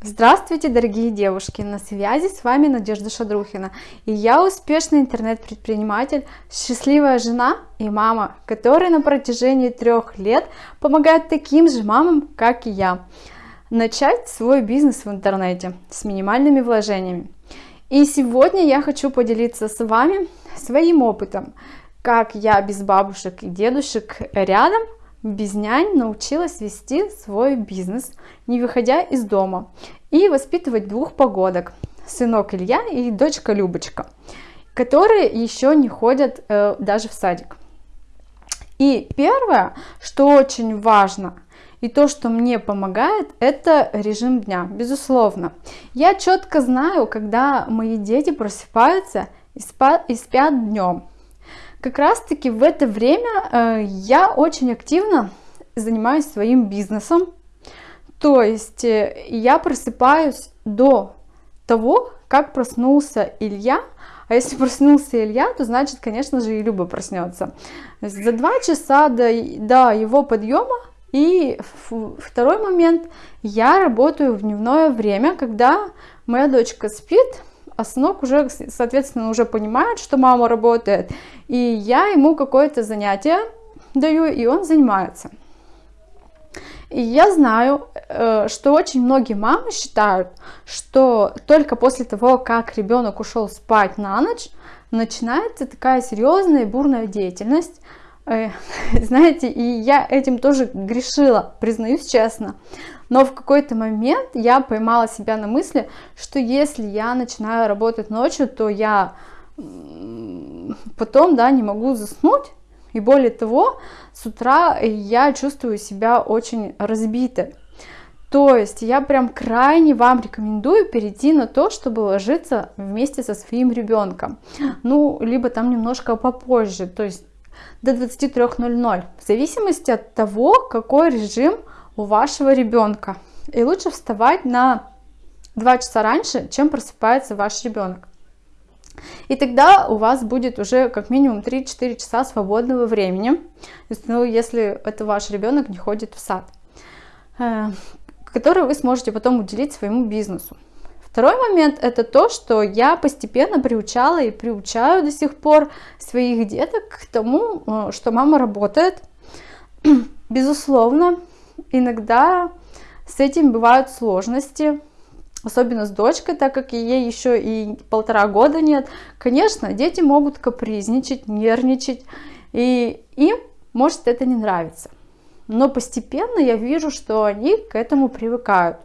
Здравствуйте, дорогие девушки! На связи с вами Надежда Шадрухина. И я успешный интернет-предприниматель, счастливая жена и мама, которая на протяжении трех лет помогает таким же мамам, как и я, начать свой бизнес в интернете с минимальными вложениями. И сегодня я хочу поделиться с вами своим опытом, как я без бабушек и дедушек рядом без нянь научилась вести свой бизнес, не выходя из дома, и воспитывать двух погодок, сынок Илья и дочка Любочка, которые еще не ходят э, даже в садик. И первое, что очень важно, и то, что мне помогает, это режим дня, безусловно. Я четко знаю, когда мои дети просыпаются и спят, и спят днем как раз таки в это время э, я очень активно занимаюсь своим бизнесом. То есть э, я просыпаюсь до того, как проснулся Илья, а если проснулся Илья, то значит, конечно же, и Люба проснется. За два часа до, до его подъема и второй момент, я работаю в дневное время, когда моя дочка спит, а сынок уже, соответственно, уже понимает, что мама работает, и я ему какое-то занятие даю, и он занимается. И я знаю, э, что очень многие мамы считают, что только после того, как ребенок ушел спать на ночь, начинается такая серьезная и бурная деятельность. Э, знаете, и я этим тоже грешила, признаюсь честно. Но в какой-то момент я поймала себя на мысли, что если я начинаю работать ночью, то я потом, да, не могу заснуть. И более того, с утра я чувствую себя очень разбитой. То есть я прям крайне вам рекомендую перейти на то, чтобы ложиться вместе со своим ребенком. Ну, либо там немножко попозже, то есть до 23.00, в зависимости от того, какой режим у вашего ребенка. И лучше вставать на 2 часа раньше, чем просыпается ваш ребенок. И тогда у вас будет уже как минимум 3-4 часа свободного времени, ну, если это ваш ребенок не ходит в сад, э, который вы сможете потом уделить своему бизнесу. Второй момент это то, что я постепенно приучала и приучаю до сих пор своих деток к тому, э, что мама работает. Безусловно, иногда с этим бывают сложности, особенно с дочкой, так как ей еще и полтора года нет. Конечно, дети могут капризничать, нервничать, и им может это не нравиться. Но постепенно я вижу, что они к этому привыкают.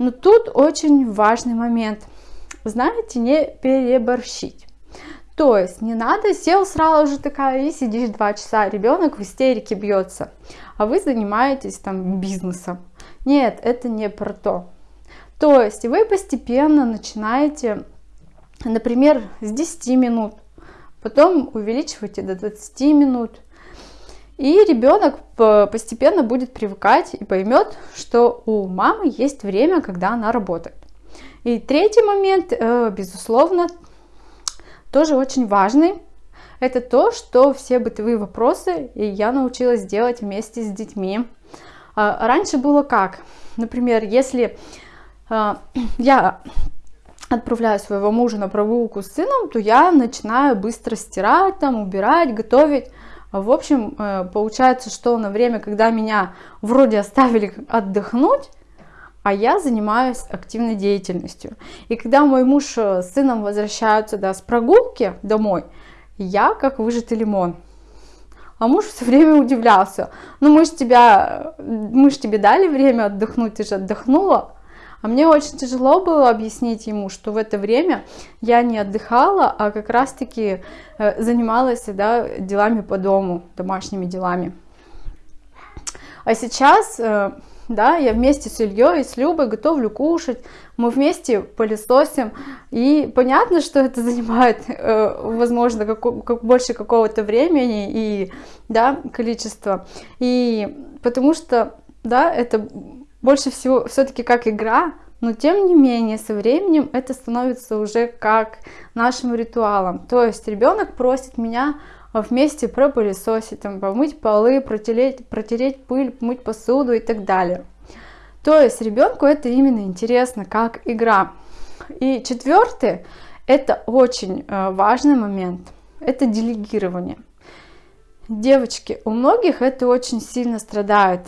Но тут очень важный момент. Знаете, не переборщить. То есть не надо, сел сразу же такая и сидишь два часа, ребенок в истерике бьется, а вы занимаетесь там бизнесом. Нет, это не про то. То есть вы постепенно начинаете, например, с 10 минут, потом увеличиваете до 20 минут, и ребенок постепенно будет привыкать и поймет, что у мамы есть время, когда она работает. И третий момент, э, безусловно, тоже очень важный. Это то, что все бытовые вопросы я научилась делать вместе с детьми. А, раньше было как? Например, если а, я отправляю своего мужа на прогулку с сыном, то я начинаю быстро стирать, там, убирать, готовить. В общем, э, получается, что на время, когда меня вроде оставили отдохнуть, а я занимаюсь активной деятельностью. И когда мой муж с сыном возвращаются да, с прогулки домой, я как выжатый лимон. А муж все время удивлялся. Ну мы же тебя, мы ж тебе дали время отдохнуть, ты же отдохнула. А мне очень тяжело было объяснить ему, что в это время я не отдыхала, а как раз-таки э, занималась да, делами по дому, домашними делами. А сейчас э, да, я вместе с Ильей с Любой готовлю кушать, мы вместе пылесосим, и понятно, что это занимает, э, возможно, как, как больше какого-то времени и, да, количества, и потому что, да, это больше всего все-таки как игра, но тем не менее со временем это становится уже как нашим ритуалом, то есть ребенок просит меня вместе пропылесосить, там, помыть полы, протереть, протереть пыль, помыть посуду и так далее. То есть ребенку это именно интересно, как игра. И четвертый, это очень э, важный момент, это делегирование. Девочки, у многих это очень сильно страдает.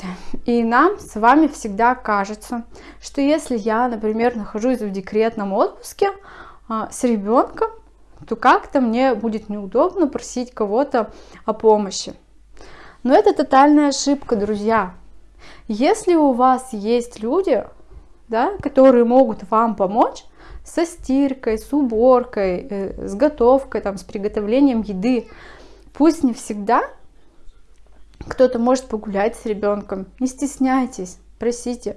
И нам с вами всегда кажется, что если я, например, нахожусь в декретном отпуске а, с ребенком, то как-то мне будет неудобно просить кого-то о помощи. Но это тотальная ошибка, друзья. Если у вас есть люди, да, которые могут вам помочь со стиркой, с уборкой, э, с готовкой, там, с приготовлением еды, пусть не всегда, кто-то может погулять с ребенком, не стесняйтесь, просите.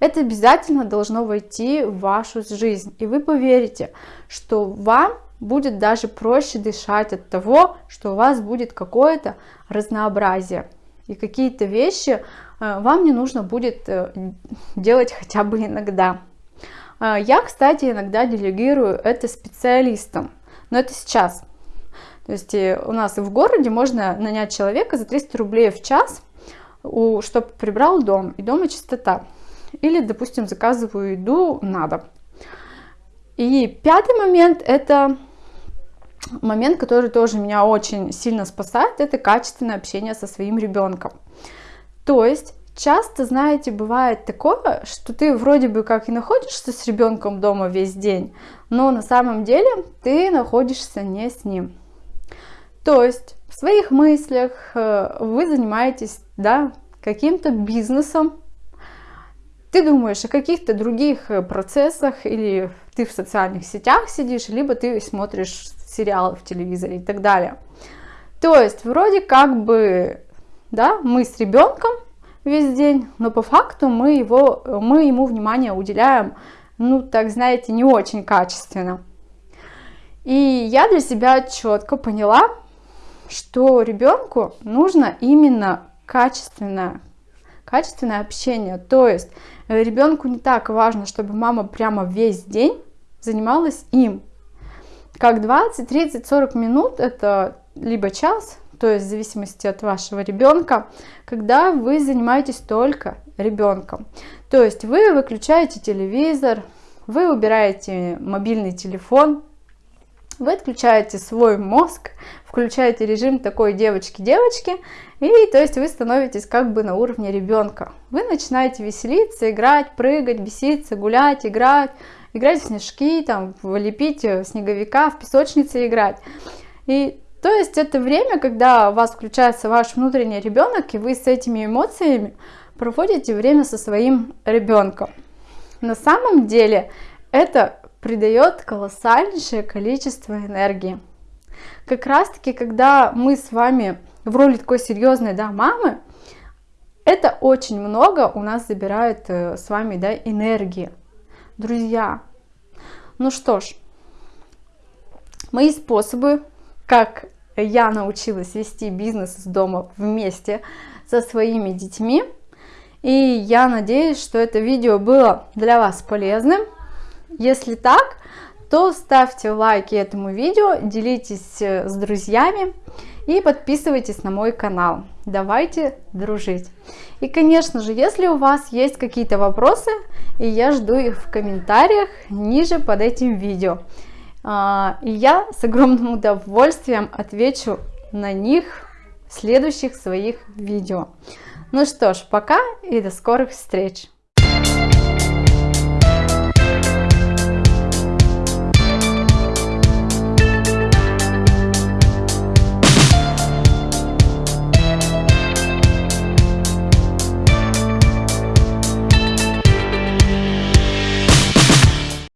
Это обязательно должно войти в вашу жизнь, и вы поверите, что вам будет даже проще дышать от того, что у вас будет какое-то разнообразие. И какие-то вещи э, вам не нужно будет э, делать хотя бы иногда. Э, я, кстати, иногда делегирую это специалистам, но это сейчас. То есть у нас в городе можно нанять человека за 300 рублей в час, чтобы прибрал дом, и дома чистота. Или, допустим, заказываю еду на дом. И пятый момент – это момент, который тоже меня очень сильно спасает, это качественное общение со своим ребенком. То есть часто, знаете, бывает такое, что ты вроде бы как и находишься с ребенком дома весь день, но на самом деле ты находишься не с ним. То есть в своих мыслях э, вы занимаетесь да, каким-то бизнесом, ты думаешь о каких-то других э, процессах, или ты в социальных сетях сидишь, либо ты смотришь сериалы в телевизоре и так далее. То есть вроде как бы, да, мы с ребенком весь день, но по факту мы, его, мы ему внимание уделяем, ну, так знаете, не очень качественно. И я для себя четко поняла, что ребенку нужно именно качественное, качественное общение. То есть э, ребенку не так важно, чтобы мама прямо весь день занималась им. Как 20, 30, 40 минут это либо час, то есть в зависимости от вашего ребенка, когда вы занимаетесь только ребенком. То есть вы выключаете телевизор, вы убираете мобильный телефон, вы отключаете свой мозг, включаете режим такой девочки-девочки, и то есть вы становитесь как бы на уровне ребенка. Вы начинаете веселиться, играть, прыгать, беситься, гулять, играть, играть в снежки, там, лепить снеговика, в песочнице играть. И то есть это время, когда у вас включается ваш внутренний ребенок, и вы с этими эмоциями проводите время со своим ребенком. На самом деле это придает колоссальнейшее количество энергии. Как раз таки, когда мы с вами в роли такой серьезной да, мамы, это очень много у нас забирает э, с вами да, энергии. Друзья, ну что ж, мои способы, как я научилась вести бизнес из дома вместе со своими детьми. И я надеюсь, что это видео было для вас полезным. Если так, то ставьте лайки этому видео, делитесь э, с друзьями и подписывайтесь на мой канал. Давайте дружить. И, конечно же, если у вас есть какие-то вопросы, и я жду их в комментариях ниже под этим видео. А, и я с огромным удовольствием отвечу на них в следующих своих видео. Ну что ж, пока и до скорых встреч!